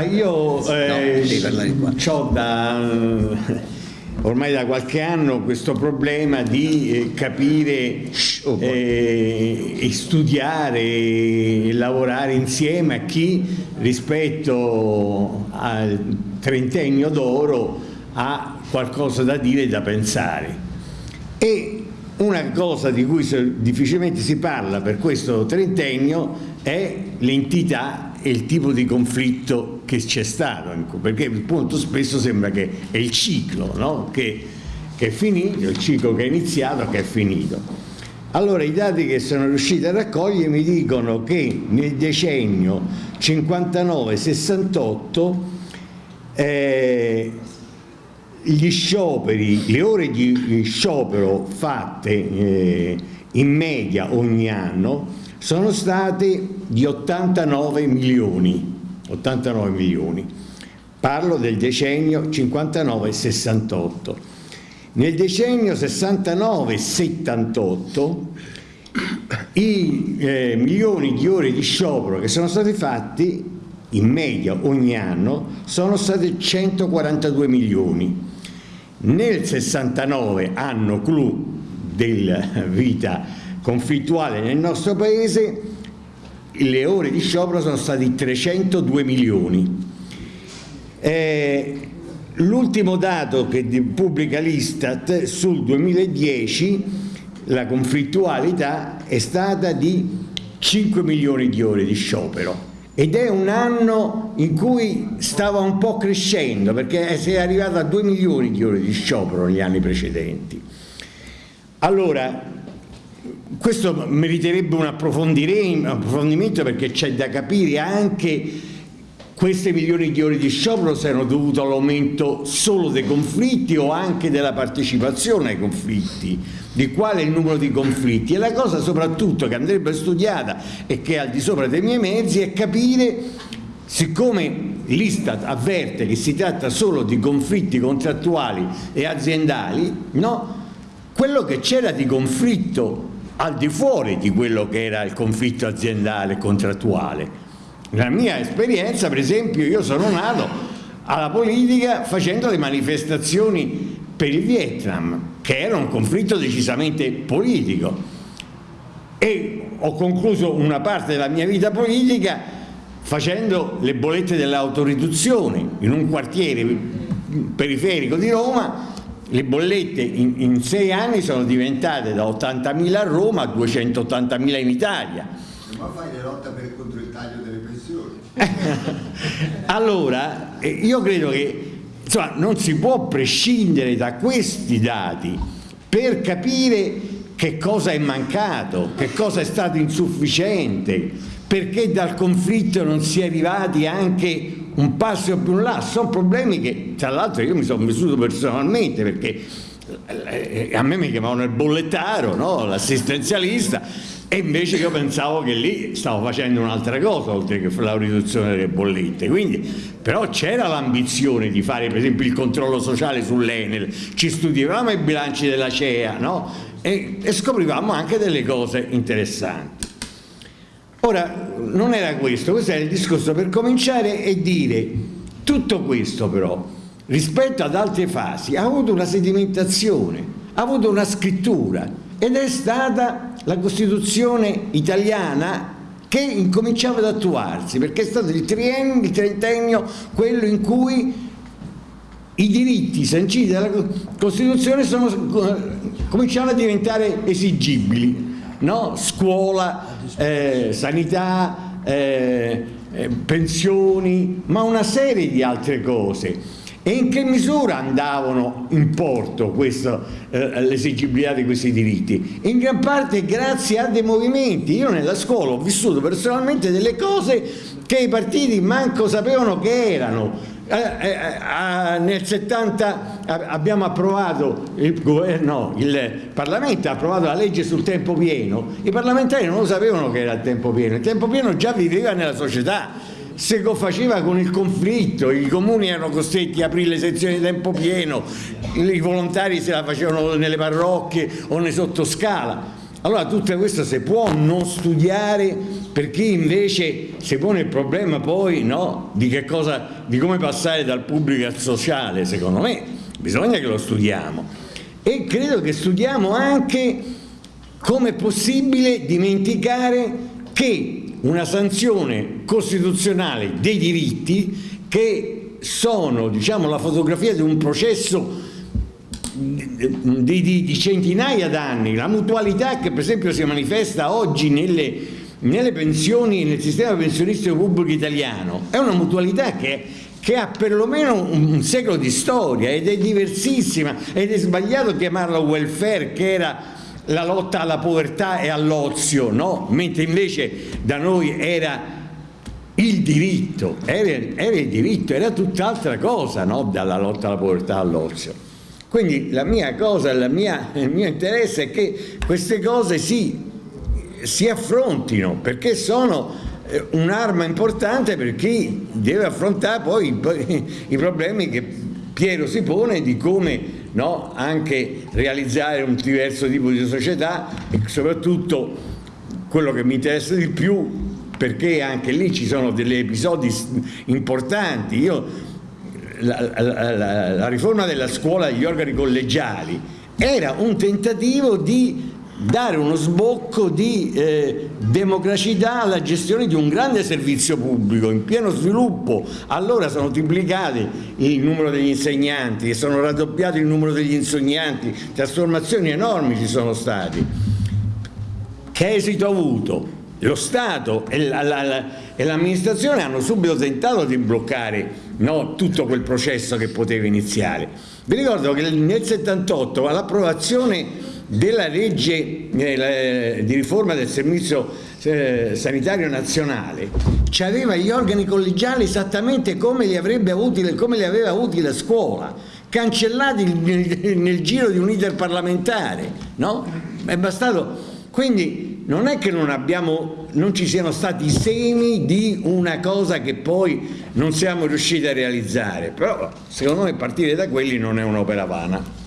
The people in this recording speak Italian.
Io eh, ho da ormai da qualche anno questo problema di eh, capire eh, e studiare e lavorare insieme a chi rispetto al trentennio d'oro ha qualcosa da dire e da pensare. E una cosa di cui difficilmente si parla per questo trentennio è l'entità e il tipo di conflitto che c'è stato, ecco, perché appunto spesso sembra che è il ciclo no? che, che, è finito, il ciclo che è iniziato che è finito. Allora i dati che sono riusciti a raccogliere mi dicono che nel decennio 59-68 eh, gli scioperi, le ore di sciopero fatte eh, in media ogni anno sono state di 89 milioni, 89 milioni. Parlo del decennio 59-68. Nel decennio 69-78 i eh, milioni di ore di sciopero che sono stati fatti in media ogni anno sono stati 142 milioni. Nel 69, anno clou della vita conflittuale nel nostro paese le ore di sciopero sono stati 302 milioni. Eh, L'ultimo dato che pubblica l'Istat sul 2010 la conflittualità è stata di 5 milioni di ore di sciopero ed è un anno in cui stava un po' crescendo perché si è arrivato a 2 milioni di ore di sciopero negli anni precedenti. Allora, questo meriterebbe un approfondimento perché c'è da capire anche queste milioni di ore di sciopero se erano dovute all'aumento solo dei conflitti o anche della partecipazione ai conflitti, di quale il numero di conflitti. E la cosa soprattutto che andrebbe studiata e che è al di sopra dei miei mezzi è capire, siccome l'Istat avverte che si tratta solo di conflitti contrattuali e aziendali, no? quello che c'era di conflitto al di fuori di quello che era il conflitto aziendale contrattuale. Nella mia esperienza, per esempio, io sono nato alla politica facendo le manifestazioni per il Vietnam, che era un conflitto decisamente politico. E ho concluso una parte della mia vita politica facendo le bollette dell'autoriduzione in un quartiere periferico di Roma le bollette in, in sei anni sono diventate da 80.000 a Roma a 280.000 in Italia. Ma fai la lotta per, contro il taglio delle pensioni? allora, eh, io credo che insomma, non si può prescindere da questi dati per capire che cosa è mancato, che cosa è stato insufficiente, perché dal conflitto non si è arrivati anche un passo più in là, sono problemi che tra l'altro io mi sono vissuto personalmente perché eh, a me mi chiamavano il bollettaro, no? l'assistenzialista. E invece io pensavo che lì stavo facendo un'altra cosa oltre che la riduzione delle bollette. Quindi però c'era l'ambizione di fare per esempio il controllo sociale sull'Enel. Ci studiavamo i bilanci della CEA no? e, e scoprivamo anche delle cose interessanti Ora, non era questo, questo era il discorso per cominciare e dire tutto questo però, rispetto ad altre fasi, ha avuto una sedimentazione, ha avuto una scrittura ed è stata la Costituzione italiana che incominciava ad attuarsi, perché è stato il triennio, il trentennio, quello in cui i diritti sanciti dalla Costituzione sono, cominciavano a diventare esigibili no? scuola, eh, sanità, eh, eh, pensioni, ma una serie di altre cose. E in che misura andavano in porto eh, l'esigibilità di questi diritti? In gran parte grazie a dei movimenti. Io nella scuola ho vissuto personalmente delle cose che i partiti manco sapevano che erano nel 70 abbiamo approvato, il, governo, il Parlamento ha approvato la legge sul tempo pieno, i parlamentari non lo sapevano che era il tempo pieno, il tempo pieno già viveva nella società, se lo faceva con il conflitto, i comuni erano costretti a aprire le sezioni di tempo pieno, i volontari se la facevano nelle parrocchie o nei sottoscala. Allora tutto questo si può non studiare per chi invece si pone il problema poi no, di, cosa, di come passare dal pubblico al sociale, secondo me. Bisogna che lo studiamo. E credo che studiamo anche come è possibile dimenticare che una sanzione costituzionale dei diritti che sono diciamo, la fotografia di un processo di, di, di centinaia d'anni, la mutualità che per esempio si manifesta oggi nelle, nelle pensioni, nel sistema pensionistico pubblico italiano, è una mutualità che che ha perlomeno un secolo di storia ed è diversissima ed è sbagliato chiamarla welfare che era la lotta alla povertà e all'ozio, no? mentre invece da noi era il diritto, era, era il diritto, era tutt'altra cosa no? dalla lotta alla povertà all'ozio. Quindi la mia cosa, la mia, il mio interesse è che queste cose si, si affrontino perché sono eh, un'arma importante per chi deve affrontare poi i, i problemi che Piero si pone di come no, anche realizzare un diverso tipo di società e soprattutto quello che mi interessa di più perché anche lì ci sono degli episodi importanti. Io la, la, la riforma della scuola degli organi collegiali era un tentativo di dare uno sbocco di eh, democraticità alla gestione di un grande servizio pubblico in pieno sviluppo. Allora sono triplicati il numero degli insegnanti, sono raddoppiati il numero degli insegnanti, trasformazioni enormi ci sono stati. Che esito ha avuto? Lo Stato e l'amministrazione hanno subito tentato di bloccare no, tutto quel processo che poteva iniziare. Vi ricordo che nel 78 all'approvazione della legge eh, di riforma del servizio eh, sanitario nazionale ci aveva gli organi collegiali esattamente come li, avuti, come li aveva avuti la scuola cancellati nel, nel giro di un iter parlamentare no? è bastato quindi non è che non, abbiamo, non ci siano stati semi di una cosa che poi non siamo riusciti a realizzare, però secondo me partire da quelli non è un'opera vana.